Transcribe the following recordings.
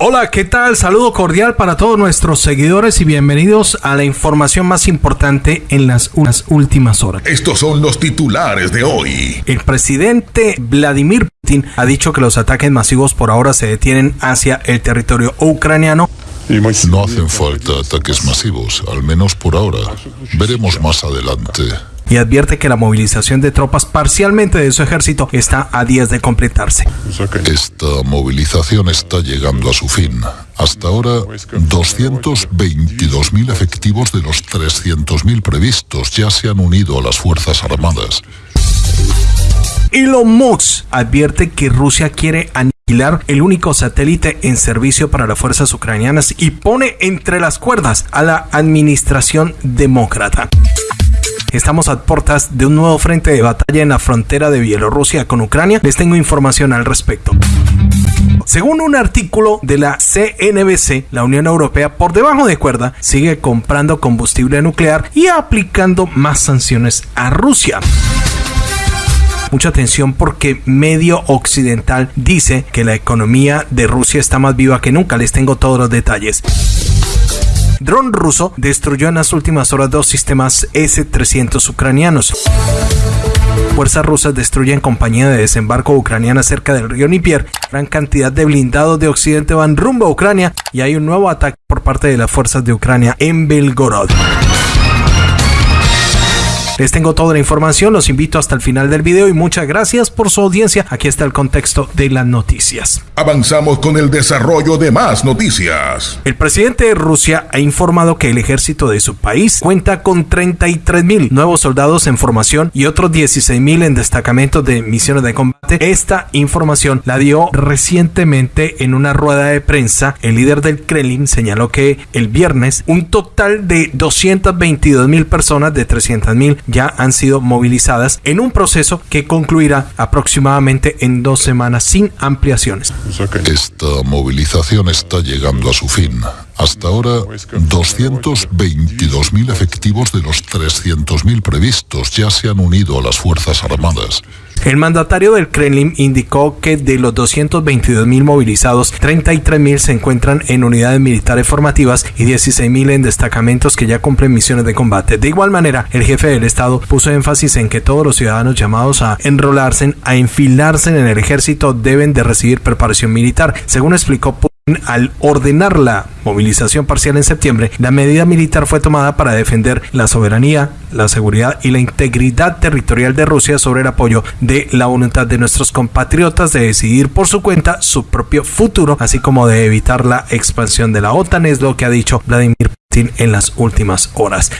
Hola, ¿qué tal? Saludo cordial para todos nuestros seguidores y bienvenidos a la información más importante en las últimas horas. Estos son los titulares de hoy. El presidente Vladimir Putin ha dicho que los ataques masivos por ahora se detienen hacia el territorio ucraniano no hacen falta ataques masivos, al menos por ahora. Veremos más adelante y advierte que la movilización de tropas parcialmente de su ejército está a días de completarse. Esta movilización está llegando a su fin. Hasta ahora, 222.000 efectivos de los 300.000 previstos ya se han unido a las Fuerzas Armadas. Elon Musk advierte que Rusia quiere aniquilar el único satélite en servicio para las fuerzas ucranianas y pone entre las cuerdas a la administración demócrata. Estamos a puertas de un nuevo frente de batalla en la frontera de Bielorrusia con Ucrania. Les tengo información al respecto. Según un artículo de la CNBC, la Unión Europea por debajo de cuerda sigue comprando combustible nuclear y aplicando más sanciones a Rusia mucha atención porque medio occidental dice que la economía de Rusia está más viva que nunca. Les tengo todos los detalles dron ruso destruyó en las últimas horas dos sistemas S-300 ucranianos. Fuerzas rusas destruyen compañía de desembarco ucraniana cerca del río Nipier. Gran cantidad de blindados de Occidente van rumbo a Ucrania y hay un nuevo ataque por parte de las fuerzas de Ucrania en Belgorod. Les tengo toda la información, los invito hasta el final del video y muchas gracias por su audiencia. Aquí está el contexto de las noticias. Avanzamos con el desarrollo de más noticias. El presidente de Rusia ha informado que el ejército de su país cuenta con 33 mil nuevos soldados en formación y otros 16 mil en destacamentos de misiones de combate. Esta información la dio recientemente en una rueda de prensa. El líder del Kremlin señaló que el viernes un total de 222 mil personas de 300 mil ya han sido movilizadas en un proceso que concluirá aproximadamente en dos semanas sin ampliaciones. Esta movilización está llegando a su fin. Hasta ahora, 222.000 efectivos de los 300.000 previstos ya se han unido a las Fuerzas Armadas. El mandatario del Kremlin indicó que de los 222.000 movilizados, 33.000 se encuentran en unidades militares formativas y 16.000 en destacamentos que ya cumplen misiones de combate. De igual manera, el jefe del Estado puso énfasis en que todos los ciudadanos llamados a enrolarse, a enfilarse en el ejército, deben de recibir preparación militar. Según explicó al ordenar la movilización parcial en septiembre, la medida militar fue tomada para defender la soberanía, la seguridad y la integridad territorial de Rusia sobre el apoyo de la voluntad de nuestros compatriotas de decidir por su cuenta su propio futuro, así como de evitar la expansión de la OTAN, es lo que ha dicho Vladimir Putin en las últimas horas.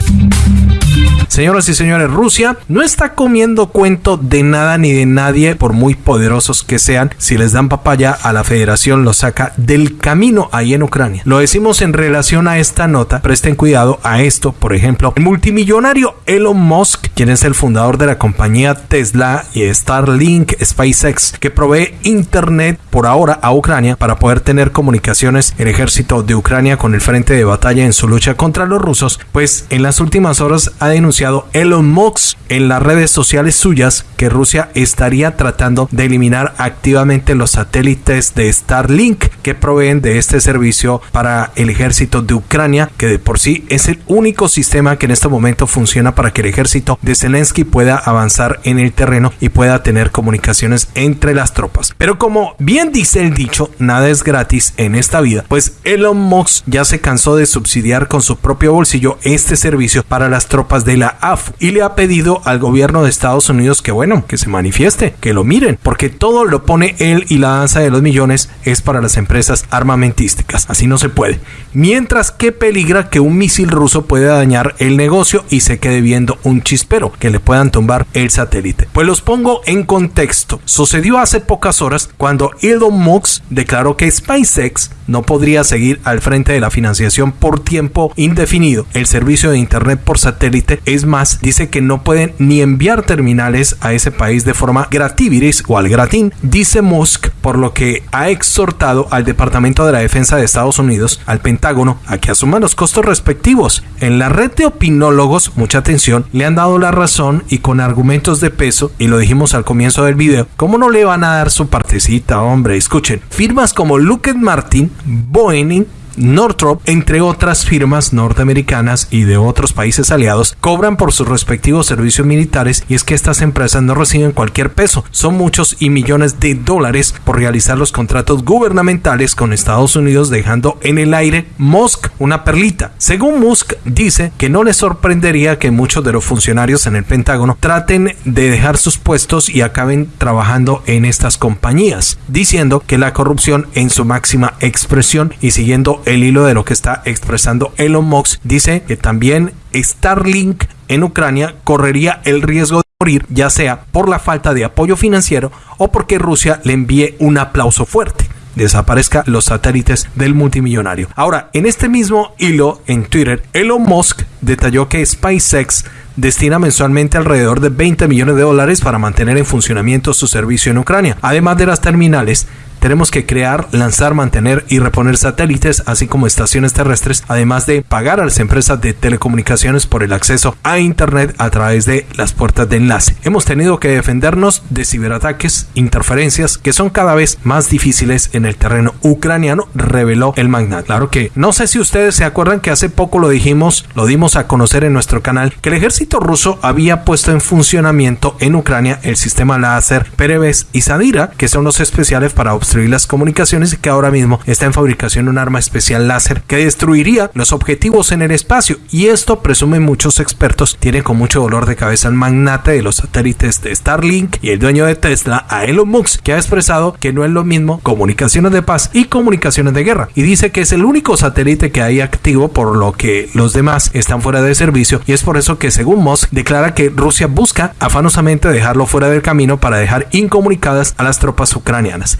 Señoras y señores, Rusia no está comiendo cuento de nada ni de nadie, por muy poderosos que sean. Si les dan papaya a la federación, lo saca del camino ahí en Ucrania. Lo decimos en relación a esta nota. Presten cuidado a esto. Por ejemplo, el multimillonario Elon Musk, quien es el fundador de la compañía Tesla y Starlink SpaceX, que provee internet por ahora a Ucrania para poder tener comunicaciones el ejército de Ucrania con el frente de batalla en su lucha contra los rusos, pues en las últimas horas ha denunciado Elon Musk en las redes sociales suyas que Rusia estaría tratando de eliminar activamente los satélites de Starlink que proveen de este servicio para el ejército de Ucrania, que de por sí es el único sistema que en este momento funciona para que el ejército de Zelensky pueda avanzar en el terreno y pueda tener comunicaciones entre las tropas. Pero como bien dice el dicho, nada es gratis en esta vida, pues Elon Musk ya se cansó de subsidiar con su propio bolsillo este servicio para las tropas de la AFU y le ha pedido al gobierno de Estados Unidos que bueno, que se manifieste, que lo miren, porque todo lo pone él y la danza de los millones es para las empresas armamentísticas. Así no se puede. Mientras que peligra que un misil ruso pueda dañar el negocio y se quede viendo un chispero, que le puedan tumbar el satélite. Pues los pongo en contexto. Sucedió hace pocas horas cuando Elon Musk declaró que SpaceX no podría seguir al frente de la financiación por tiempo indefinido. El servicio de internet por satélite es más, dice que no pueden ni enviar terminales a ese país de forma grativiris o al gratín, dice Musk, por lo que ha exhortado al Departamento de la Defensa de Estados Unidos, al Pentágono, a que asuman los costos respectivos. En la red de opinólogos, mucha atención, le han dado la razón y con argumentos de peso, y lo dijimos al comienzo del video, ¿cómo no le van a dar su partecita, hombre? escuchen, firmas como Lockheed Martin, Boeing, Northrop, entre otras firmas norteamericanas y de otros países aliados, cobran por sus respectivos servicios militares y es que estas empresas no reciben cualquier peso, son muchos y millones de dólares por realizar los contratos gubernamentales con Estados Unidos dejando en el aire Musk una perlita. Según Musk dice que no le sorprendería que muchos de los funcionarios en el Pentágono traten de dejar sus puestos y acaben trabajando en estas compañías, diciendo que la corrupción en su máxima expresión y siguiendo el hilo de lo que está expresando Elon Musk, dice que también Starlink en Ucrania correría el riesgo de morir, ya sea por la falta de apoyo financiero o porque Rusia le envíe un aplauso fuerte desaparezca los satélites del multimillonario. Ahora, en este mismo hilo en Twitter, Elon Musk detalló que SpaceX destina mensualmente alrededor de 20 millones de dólares para mantener en funcionamiento su servicio en Ucrania. Además de las terminales, tenemos que crear, lanzar, mantener y reponer satélites, así como estaciones terrestres, además de pagar a las empresas de telecomunicaciones por el acceso a Internet a través de las puertas de enlace. Hemos tenido que defendernos de ciberataques, interferencias, que son cada vez más difíciles en el terreno ucraniano, reveló el magnate. Claro que no sé si ustedes se acuerdan que hace poco lo dijimos, lo dimos a conocer en nuestro canal, que el ejército ruso había puesto en funcionamiento en Ucrania el sistema láser Pereves y Sadira, que son los especiales para observar las comunicaciones y que ahora mismo está en fabricación un arma especial láser que destruiría los objetivos en el espacio. Y esto, presumen muchos expertos, tiene con mucho dolor de cabeza el magnate de los satélites de Starlink y el dueño de Tesla, a Elon Musk, que ha expresado que no es lo mismo comunicaciones de paz y comunicaciones de guerra. Y dice que es el único satélite que hay activo, por lo que los demás están fuera de servicio. Y es por eso que, según Musk, declara que Rusia busca afanosamente dejarlo fuera del camino para dejar incomunicadas a las tropas ucranianas.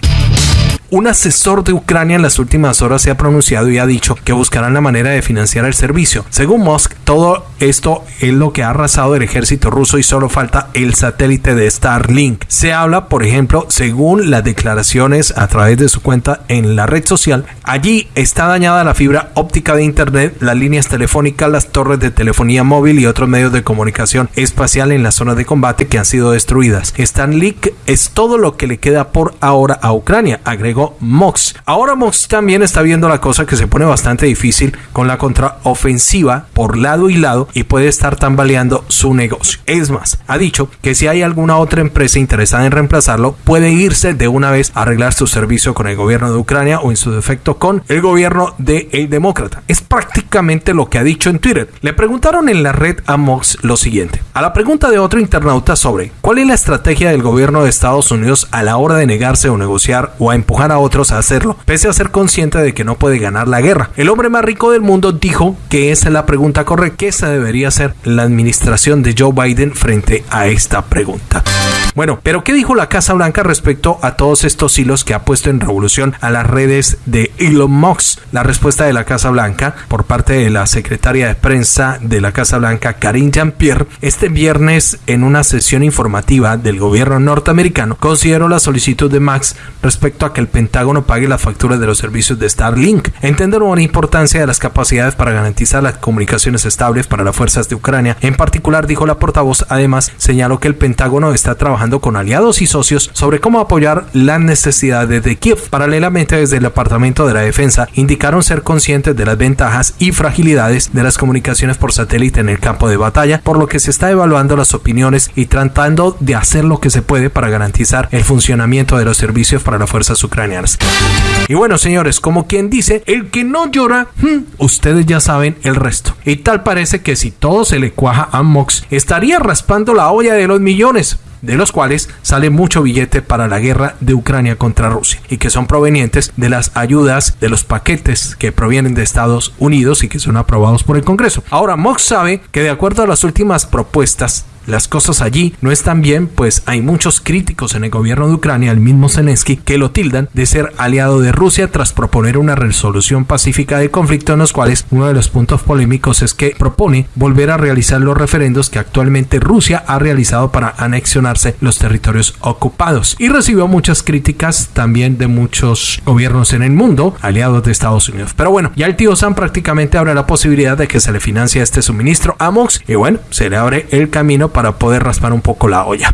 Un asesor de Ucrania en las últimas horas se ha pronunciado y ha dicho que buscarán la manera de financiar el servicio. Según Musk, todo esto es lo que ha arrasado el ejército ruso y solo falta el satélite de Starlink. Se habla, por ejemplo, según las declaraciones a través de su cuenta en la red social, allí está dañada la fibra óptica de internet, las líneas telefónicas, las torres de telefonía móvil y otros medios de comunicación espacial en la zona de combate que han sido destruidas. Starlink es todo lo que le queda por ahora a Ucrania, agregó Mox. Ahora Mox también está viendo la cosa que se pone bastante difícil con la contraofensiva por lado y lado y puede estar tambaleando su negocio. Es más, ha dicho que si hay alguna otra empresa interesada en reemplazarlo, puede irse de una vez a arreglar su servicio con el gobierno de Ucrania o en su defecto con el gobierno de el demócrata. Es prácticamente lo que ha dicho en Twitter. Le preguntaron en la red a Mox lo siguiente. A la pregunta de otro internauta sobre cuál es la estrategia del gobierno de Estados Unidos a la hora de negarse o negociar o a empujar a otros a hacerlo, pese a ser consciente de que no puede ganar la guerra. El hombre más rico del mundo dijo que esa es la pregunta correcta, que esa debería ser la administración de Joe Biden frente a esta pregunta. Bueno, pero ¿qué dijo la Casa Blanca respecto a todos estos hilos que ha puesto en revolución a las redes de Elon Musk? La respuesta de la Casa Blanca por parte de la secretaria de prensa de la Casa Blanca, Karine Jean-Pierre, este viernes en una sesión informativa del gobierno norteamericano, consideró la solicitud de Max respecto a que el Pentágono pague las facturas de los servicios de Starlink. Entendieron la importancia de las capacidades para garantizar las comunicaciones estables para las fuerzas de Ucrania. En particular, dijo la portavoz, además señaló que el Pentágono está trabajando con aliados y socios sobre cómo apoyar las necesidades de Kiev. Paralelamente, desde el Departamento de la Defensa indicaron ser conscientes de las ventajas y fragilidades de las comunicaciones por satélite en el campo de batalla, por lo que se está evaluando las opiniones y tratando de hacer lo que se puede para garantizar el funcionamiento de los servicios para las fuerzas ucranianas. Y bueno, señores, como quien dice, el que no llora, hmm, ustedes ya saben el resto. Y tal parece que si todo se le cuaja a Mox, estaría raspando la olla de los millones de los cuales sale mucho billete para la guerra de Ucrania contra Rusia y que son provenientes de las ayudas de los paquetes que provienen de Estados Unidos y que son aprobados por el Congreso. Ahora, Mox sabe que de acuerdo a las últimas propuestas las cosas allí no están bien, pues hay muchos críticos en el gobierno de Ucrania, el mismo Zelensky, que lo tildan de ser aliado de Rusia tras proponer una resolución pacífica del conflicto en los cuales uno de los puntos polémicos es que propone volver a realizar los referendos que actualmente Rusia ha realizado para los territorios ocupados y recibió muchas críticas también de muchos gobiernos en el mundo, aliados de Estados Unidos. Pero bueno, ya el tío Sam prácticamente abre la posibilidad de que se le financie este suministro a Mox y bueno, se le abre el camino para poder raspar un poco la olla.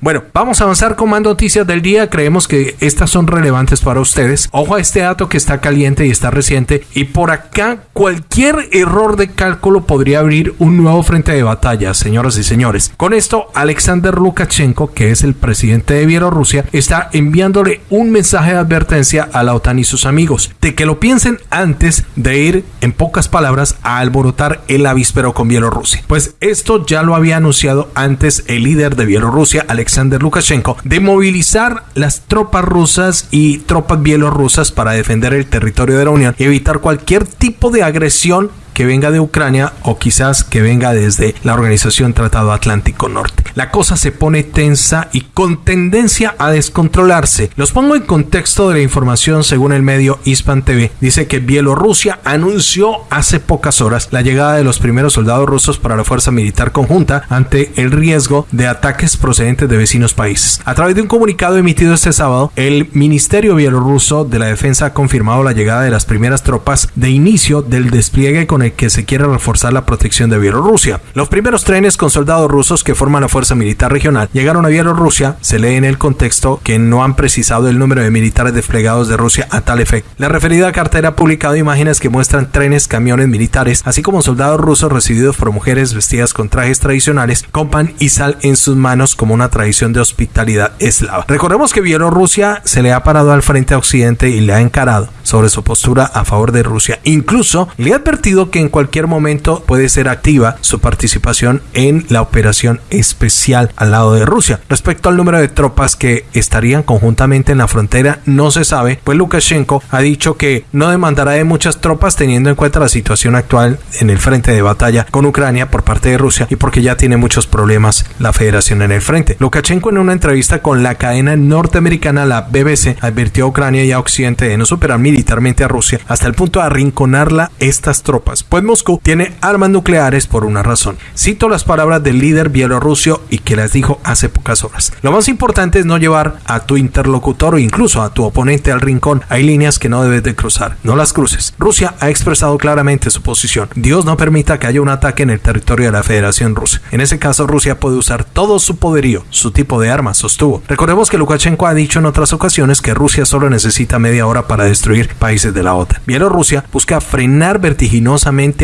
Bueno, vamos a avanzar con más noticias del día. Creemos que estas son relevantes para ustedes. Ojo a este dato que está caliente y está reciente. Y por acá, cualquier error de cálculo podría abrir un nuevo frente de batalla, señoras y señores. Con esto, Alexander Lukashenko, que es el presidente de Bielorrusia, está enviándole un mensaje de advertencia a la OTAN y sus amigos de que lo piensen antes de ir, en pocas palabras, a alborotar el avispero con Bielorrusia. Pues esto ya lo había anunciado antes el líder de Bielorrusia, Alexander Lukashenko, de movilizar las tropas rusas y tropas bielorrusas para defender el territorio de la Unión y evitar cualquier tipo de agresión que venga de Ucrania o quizás que venga desde la Organización Tratado Atlántico Norte. La cosa se pone tensa y con tendencia a descontrolarse. Los pongo en contexto de la información según el medio Hispan TV. Dice que Bielorrusia anunció hace pocas horas la llegada de los primeros soldados rusos para la fuerza militar conjunta ante el riesgo de ataques procedentes de vecinos países. A través de un comunicado emitido este sábado, el Ministerio Bielorruso de la Defensa ha confirmado la llegada de las primeras tropas de inicio del despliegue con el que se quiere reforzar la protección de Bielorrusia. Los primeros trenes con soldados rusos que forman la Fuerza Militar Regional llegaron a Bielorrusia, se lee en el contexto que no han precisado el número de militares desplegados de Rusia a tal efecto. La referida cartera ha publicado imágenes que muestran trenes, camiones militares, así como soldados rusos recibidos por mujeres vestidas con trajes tradicionales, con pan y sal en sus manos como una tradición de hospitalidad eslava. Recordemos que Bielorrusia se le ha parado al frente a Occidente y le ha encarado sobre su postura a favor de Rusia. Incluso le ha advertido que en cualquier momento puede ser activa su participación en la operación especial al lado de Rusia. Respecto al número de tropas que estarían conjuntamente en la frontera, no se sabe, pues Lukashenko ha dicho que no demandará de muchas tropas teniendo en cuenta la situación actual en el frente de batalla con Ucrania por parte de Rusia y porque ya tiene muchos problemas la federación en el frente. Lukashenko en una entrevista con la cadena norteamericana la BBC advirtió a Ucrania y a Occidente de no superar militarmente a Rusia hasta el punto de arrinconarla estas tropas pues Moscú tiene armas nucleares por una razón. Cito las palabras del líder bielorruso y que las dijo hace pocas horas. Lo más importante es no llevar a tu interlocutor o incluso a tu oponente al rincón. Hay líneas que no debes de cruzar, no las cruces. Rusia ha expresado claramente su posición. Dios no permita que haya un ataque en el territorio de la Federación Rusa. En ese caso, Rusia puede usar todo su poderío, su tipo de armas, sostuvo. Recordemos que Lukashenko ha dicho en otras ocasiones que Rusia solo necesita media hora para destruir países de la OTAN. Bielorrusia busca frenar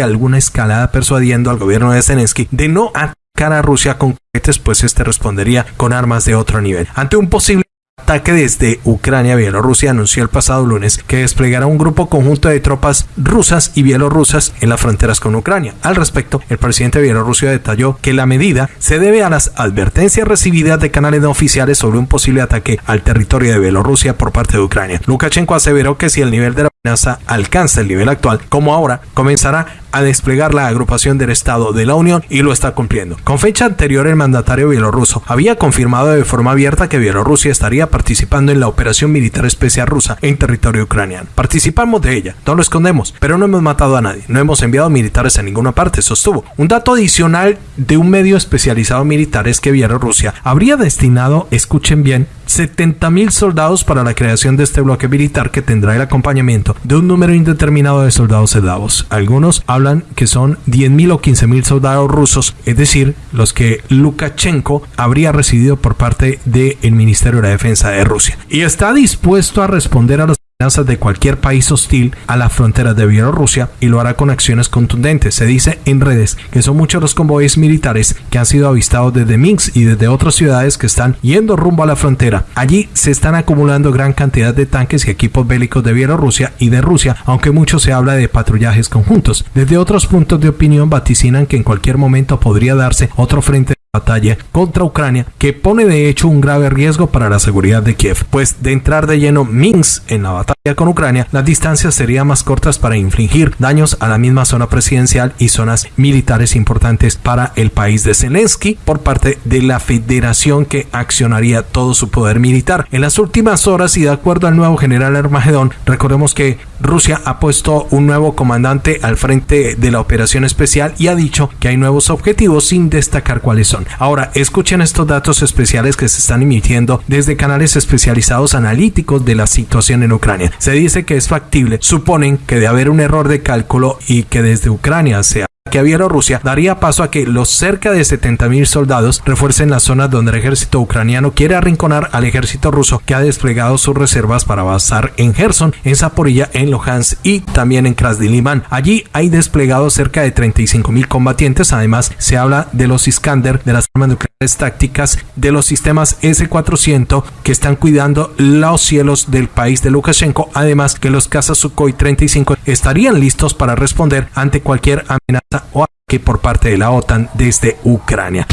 alguna escalada persuadiendo al gobierno de Zelensky de no atacar a Rusia con cohetes, pues este respondería con armas de otro nivel. Ante un posible ataque desde Ucrania, Bielorrusia anunció el pasado lunes que desplegará un grupo conjunto de tropas rusas y bielorrusas en las fronteras con Ucrania. Al respecto, el presidente de Bielorrusia detalló que la medida se debe a las advertencias recibidas de canales no oficiales sobre un posible ataque al territorio de Bielorrusia por parte de Ucrania. Lukashenko aseveró que si el nivel de la amenaza alcanza el nivel actual, como ahora, comenzará a desplegar la agrupación del Estado de la Unión y lo está cumpliendo. Con fecha anterior, el mandatario bielorruso había confirmado de forma abierta que Bielorrusia estaría participando en la operación militar especial rusa en territorio ucraniano. Participamos de ella, no lo escondemos, pero no hemos matado a nadie, no hemos enviado militares a ninguna parte, sostuvo. Un dato adicional de un medio especializado militar es que Bielorrusia habría destinado, escuchen bien, 70.000 soldados para la creación de este bloque militar que tendrá el acompañamiento de un número indeterminado de soldados eslavos. Algunos hablan que son 10.000 o 15.000 soldados rusos, es decir, los que Lukashenko habría recibido por parte del Ministerio de la Defensa de Rusia. Y está dispuesto a responder a los de cualquier país hostil a las fronteras de Bielorrusia y lo hará con acciones contundentes. Se dice en redes que son muchos los convoyes militares que han sido avistados desde Minsk y desde otras ciudades que están yendo rumbo a la frontera. Allí se están acumulando gran cantidad de tanques y equipos bélicos de Bielorrusia y de Rusia, aunque mucho se habla de patrullajes conjuntos. Desde otros puntos de opinión vaticinan que en cualquier momento podría darse otro frente batalla contra Ucrania que pone de hecho un grave riesgo para la seguridad de Kiev, pues de entrar de lleno Minsk en la batalla con Ucrania, las distancias serían más cortas para infligir daños a la misma zona presidencial y zonas militares importantes para el país de Zelensky por parte de la federación que accionaría todo su poder militar. En las últimas horas y de acuerdo al nuevo general Armagedón, recordemos que Rusia ha puesto un nuevo comandante al frente de la operación especial y ha dicho que hay nuevos objetivos sin destacar cuáles son. Ahora, escuchen estos datos especiales que se están emitiendo desde canales especializados analíticos de la situación en Ucrania. Se dice que es factible, suponen que de haber un error de cálculo y que desde Ucrania a Bielorrusia daría paso a que los cerca de 70.000 soldados refuercen las zonas donde el ejército ucraniano quiere arrinconar al ejército ruso que ha desplegado sus reservas para avanzar en Gerson, en Zaporilla, en Luhansk y también en Krasniliman. Allí hay desplegados cerca de 35.000 combatientes. Además, se habla de los Iskander, de las armas nucleares tácticas, de los sistemas S-400 que están cuidando los cielos del país de Lukashenko. Además, que los cazas Sukhoi 35 estarían listos para responder ante cualquier amenaza o ataque por parte de la OTAN desde Ucrania.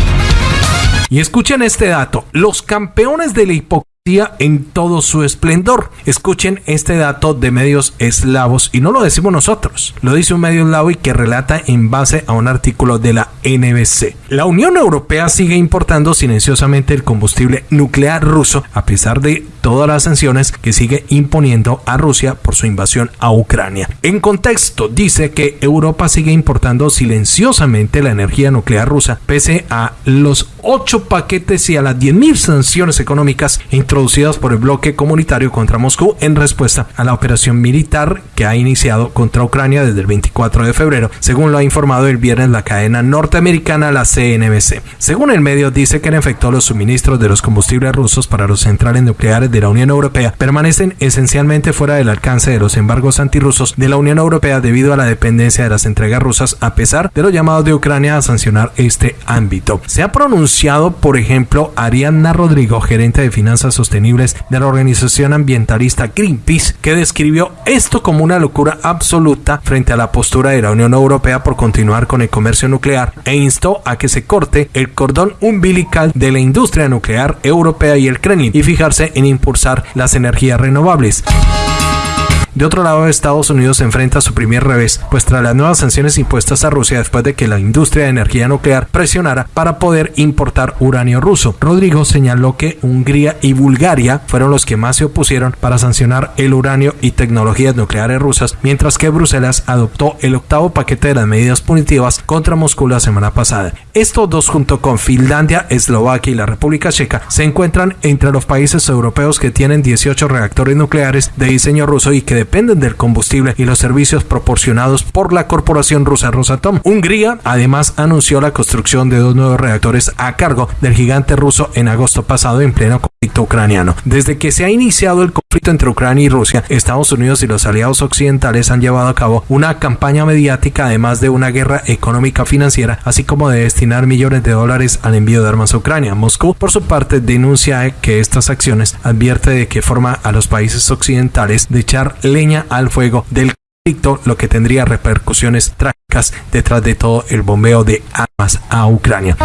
Y escuchen este dato, los campeones de la hipocresía en todo su esplendor. Escuchen este dato de medios eslavos y no lo decimos nosotros, lo dice un medio eslavo y que relata en base a un artículo de la NBC. La Unión Europea sigue importando silenciosamente el combustible nuclear ruso a pesar de todas las sanciones que sigue imponiendo a Rusia por su invasión a Ucrania. En contexto, dice que Europa sigue importando silenciosamente la energía nuclear rusa pese a los 8 paquetes y a las 10.000 sanciones económicas introducidas por el bloque comunitario contra Moscú en respuesta a la operación militar que ha iniciado contra Ucrania desde el 24 de febrero, según lo ha informado el viernes la cadena norteamericana la CNBC. Según el medio, dice que en efecto los suministros de los combustibles rusos para los centrales nucleares de la Unión Europea permanecen esencialmente fuera del alcance de los embargos antirrusos de la Unión Europea debido a la dependencia de las entregas rusas a pesar de los llamados de Ucrania a sancionar este ámbito. Se ha pronunciado, por ejemplo, Arianna Rodrigo, gerente de finanzas sostenibles de la organización ambientalista Greenpeace, que describió esto como una locura absoluta frente a la postura de la Unión Europea por continuar con el comercio nuclear e instó a que se corte el cordón umbilical de la industria nuclear europea y el Kremlin y fijarse en impulsar las energías renovables. De otro lado, Estados Unidos se enfrenta a su primer revés, pues tras las nuevas sanciones impuestas a Rusia después de que la industria de energía nuclear presionara para poder importar uranio ruso. Rodrigo señaló que Hungría y Bulgaria fueron los que más se opusieron para sancionar el uranio y tecnologías nucleares rusas, mientras que Bruselas adoptó el octavo paquete de las medidas punitivas contra Moscú la semana pasada. Estos dos junto con Finlandia, Eslovaquia y la República Checa se encuentran entre los países europeos que tienen 18 reactores nucleares de diseño ruso y que dependen del combustible y los servicios proporcionados por la corporación rusa Rosatom. Hungría además anunció la construcción de dos nuevos reactores a cargo del gigante ruso en agosto pasado en pleno ucraniano. Desde que se ha iniciado el conflicto entre Ucrania y Rusia, Estados Unidos y los aliados occidentales han llevado a cabo una campaña mediática además de una guerra económica financiera, así como de destinar millones de dólares al envío de armas a Ucrania. Moscú, por su parte, denuncia que estas acciones advierte de que forma a los países occidentales de echar leña al fuego del conflicto, lo que tendría repercusiones trágicas detrás de todo el bombeo de armas a Ucrania.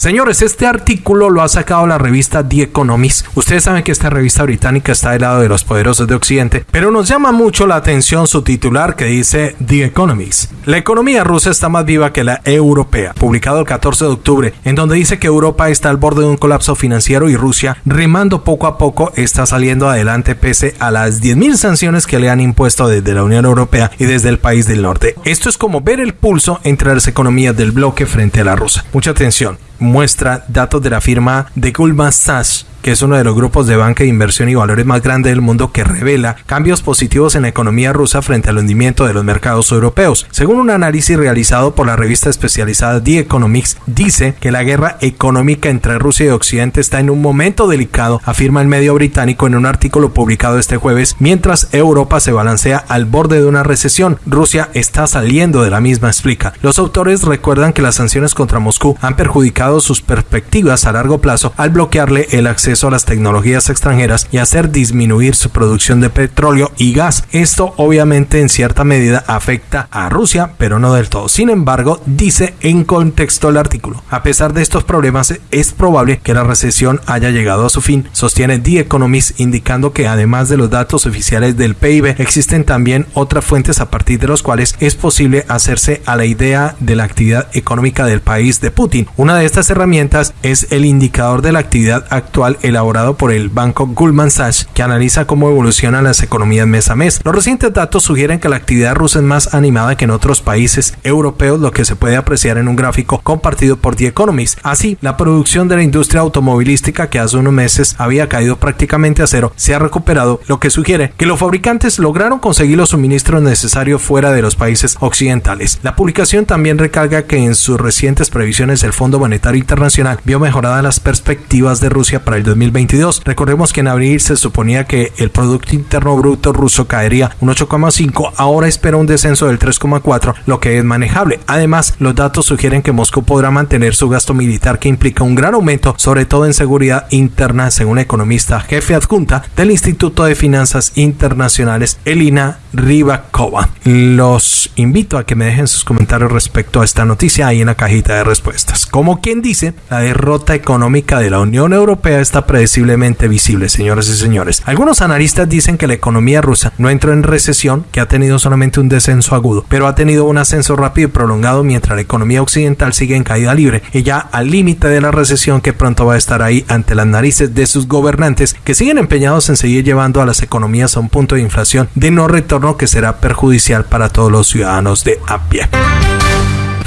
Señores, este artículo lo ha sacado la revista The Economist. Ustedes saben que esta revista británica está del lado de los poderosos de Occidente, pero nos llama mucho la atención su titular que dice The Economist. La economía rusa está más viva que la europea, publicado el 14 de octubre, en donde dice que Europa está al borde de un colapso financiero y Rusia, remando poco a poco, está saliendo adelante pese a las 10.000 sanciones que le han impuesto desde la Unión Europea y desde el país del norte. Esto es como ver el pulso entre las economías del bloque frente a la rusa. Mucha atención muestra datos de la firma de Goldman Sachs que es uno de los grupos de banca de inversión y valores más grandes del mundo que revela cambios positivos en la economía rusa frente al hundimiento de los mercados europeos. Según un análisis realizado por la revista especializada The Economics, dice que la guerra económica entre Rusia y Occidente está en un momento delicado, afirma el medio británico en un artículo publicado este jueves, mientras Europa se balancea al borde de una recesión. Rusia está saliendo de la misma, explica. Los autores recuerdan que las sanciones contra Moscú han perjudicado sus perspectivas a largo plazo al bloquearle el acceso a las tecnologías extranjeras y hacer disminuir su producción de petróleo y gas. Esto obviamente en cierta medida afecta a Rusia, pero no del todo. Sin embargo, dice en contexto el artículo, a pesar de estos problemas, es probable que la recesión haya llegado a su fin, sostiene The Economist, indicando que además de los datos oficiales del PIB, existen también otras fuentes a partir de los cuales es posible hacerse a la idea de la actividad económica del país de Putin. Una de estas herramientas es el indicador de la actividad actual elaborado por el banco Goldman Sachs, que analiza cómo evolucionan las economías mes a mes. Los recientes datos sugieren que la actividad rusa es más animada que en otros países europeos, lo que se puede apreciar en un gráfico compartido por The Economist. Así, la producción de la industria automovilística que hace unos meses había caído prácticamente a cero se ha recuperado, lo que sugiere que los fabricantes lograron conseguir los suministros necesarios fuera de los países occidentales. La publicación también recarga que en sus recientes previsiones el Fondo Monetario Internacional vio mejoradas las perspectivas de Rusia para el 2022. Recordemos que en abril se suponía que el Producto Interno Bruto ruso caería un 8,5, ahora espera un descenso del 3,4, lo que es manejable. Además, los datos sugieren que Moscú podrá mantener su gasto militar que implica un gran aumento, sobre todo en seguridad interna, según economista jefe adjunta del Instituto de Finanzas Internacionales, Elina Rybakova. Los invito a que me dejen sus comentarios respecto a esta noticia ahí en la cajita de respuestas. Como quien dice, la derrota económica de la Unión Europea está predeciblemente visible, señores y señores. Algunos analistas dicen que la economía rusa no entró en recesión, que ha tenido solamente un descenso agudo, pero ha tenido un ascenso rápido y prolongado mientras la economía occidental sigue en caída libre y ya al límite de la recesión que pronto va a estar ahí ante las narices de sus gobernantes que siguen empeñados en seguir llevando a las economías a un punto de inflación de no retorno que será perjudicial para todos los ciudadanos de a.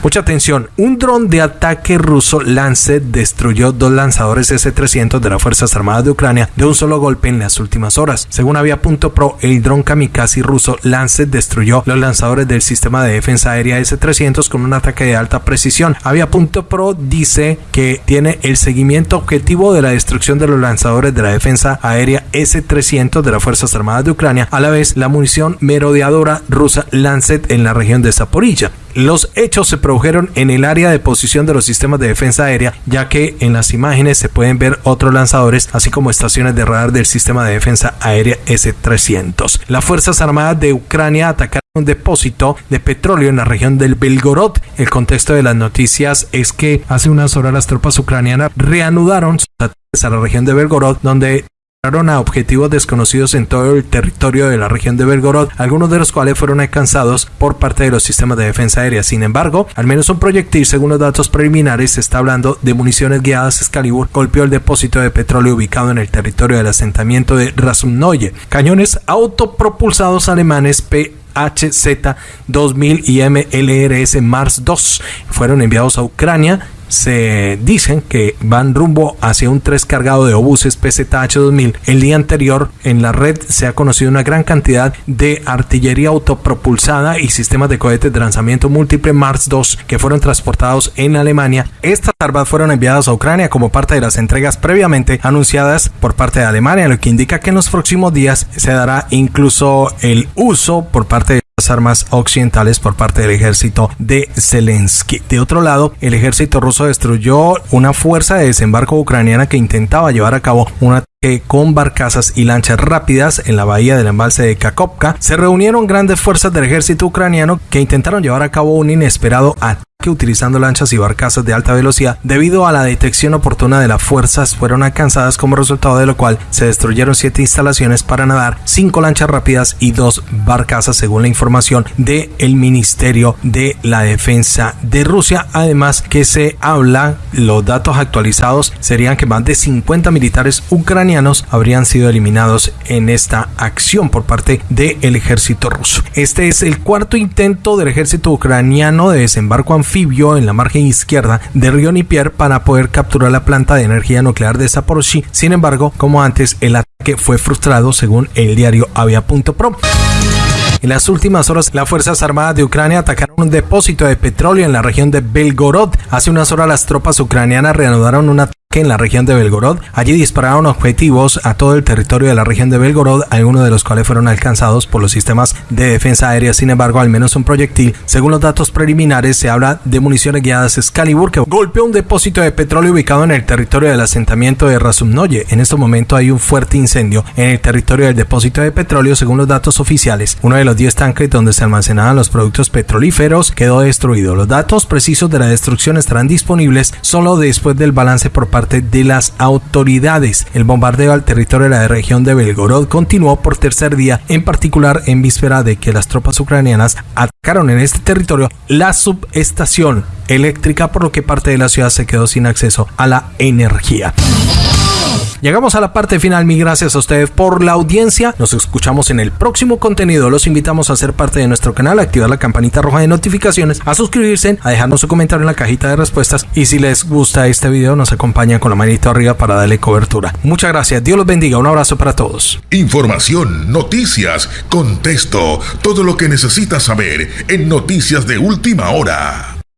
Mucha atención, un dron de ataque ruso Lancet destruyó dos lanzadores S-300 de las Fuerzas Armadas de Ucrania de un solo golpe en las últimas horas. Según Avia.pro, el dron kamikaze ruso Lancet destruyó los lanzadores del sistema de defensa aérea S-300 con un ataque de alta precisión. Avia.pro dice que tiene el seguimiento objetivo de la destrucción de los lanzadores de la defensa aérea S-300 de las Fuerzas Armadas de Ucrania, a la vez la munición merodeadora rusa Lancet en la región de Zaporilla. Los hechos se produjeron en el área de posición de los sistemas de defensa aérea, ya que en las imágenes se pueden ver otros lanzadores, así como estaciones de radar del sistema de defensa aérea S-300. Las Fuerzas Armadas de Ucrania atacaron un depósito de petróleo en la región del Belgorod. El contexto de las noticias es que hace unas horas las tropas ucranianas reanudaron sus ataques a la región de Belgorod, donde a objetivos desconocidos en todo el territorio de la región de Belgorod, algunos de los cuales fueron alcanzados por parte de los sistemas de defensa aérea. Sin embargo, al menos un proyectil, según los datos preliminares, se está hablando de municiones guiadas Excalibur, golpeó el depósito de petróleo ubicado en el territorio del asentamiento de Rasumnoye. Cañones autopropulsados alemanes P HZ-2000 y MLRS Mars 2 fueron enviados a Ucrania se dicen que van rumbo hacia un 3 cargado de obuses PZH-2000. El día anterior en la red se ha conocido una gran cantidad de artillería autopropulsada y sistemas de cohetes de lanzamiento múltiple Mars 2 que fueron transportados en Alemania. Estas armas fueron enviadas a Ucrania como parte de las entregas previamente anunciadas por parte de Alemania, lo que indica que en los próximos días se dará incluso el uso por parte de armas occidentales por parte del ejército de Zelensky. De otro lado, el ejército ruso destruyó una fuerza de desembarco ucraniana que intentaba llevar a cabo un ataque con barcazas y lanchas rápidas en la bahía del embalse de Kakovka. Se reunieron grandes fuerzas del ejército ucraniano que intentaron llevar a cabo un inesperado ataque utilizando lanchas y barcazas de alta velocidad debido a la detección oportuna de las fuerzas fueron alcanzadas como resultado de lo cual se destruyeron siete instalaciones para nadar, cinco lanchas rápidas y dos barcazas según la información del el Ministerio de la Defensa de Rusia. Además que se habla, los datos actualizados serían que más de 50 militares ucranianos habrían sido eliminados en esta acción por parte del ejército ruso. Este es el cuarto intento del ejército ucraniano de desembarco anfibio en la margen izquierda de río Nipier para poder capturar la planta de energía nuclear de Zaporozhye. Sin embargo, como antes, el ataque fue frustrado según el diario Avia.pro. En las últimas horas, las Fuerzas Armadas de Ucrania atacaron un depósito de petróleo en la región de Belgorod. Hace unas horas las tropas ucranianas reanudaron una en la región de Belgorod. Allí dispararon objetivos a todo el territorio de la región de Belgorod, algunos de los cuales fueron alcanzados por los sistemas de defensa aérea. Sin embargo, al menos un proyectil, según los datos preliminares, se habla de municiones guiadas Excalibur que golpeó un depósito de petróleo ubicado en el territorio del asentamiento de Razumnoye. En este momento hay un fuerte incendio en el territorio del depósito de petróleo, según los datos oficiales. Uno de los 10 tanques donde se almacenaban los productos petrolíferos quedó destruido. Los datos precisos de la destrucción estarán disponibles solo después del balance por parte de las autoridades. El bombardeo al territorio de la región de Belgorod continuó por tercer día, en particular en víspera de que las tropas ucranianas atacaron en este territorio la subestación eléctrica, por lo que parte de la ciudad se quedó sin acceso a la energía. Llegamos a la parte final, mi gracias a ustedes por la audiencia. Nos escuchamos en el próximo contenido. Los invitamos a ser parte de nuestro canal, a activar la campanita roja de notificaciones, a suscribirse, a dejarnos su comentario en la cajita de respuestas y si les gusta este video nos acompañan con la manito arriba para darle cobertura. Muchas gracias, Dios los bendiga, un abrazo para todos. Información, noticias, contexto, todo lo que necesitas saber en Noticias de Última Hora.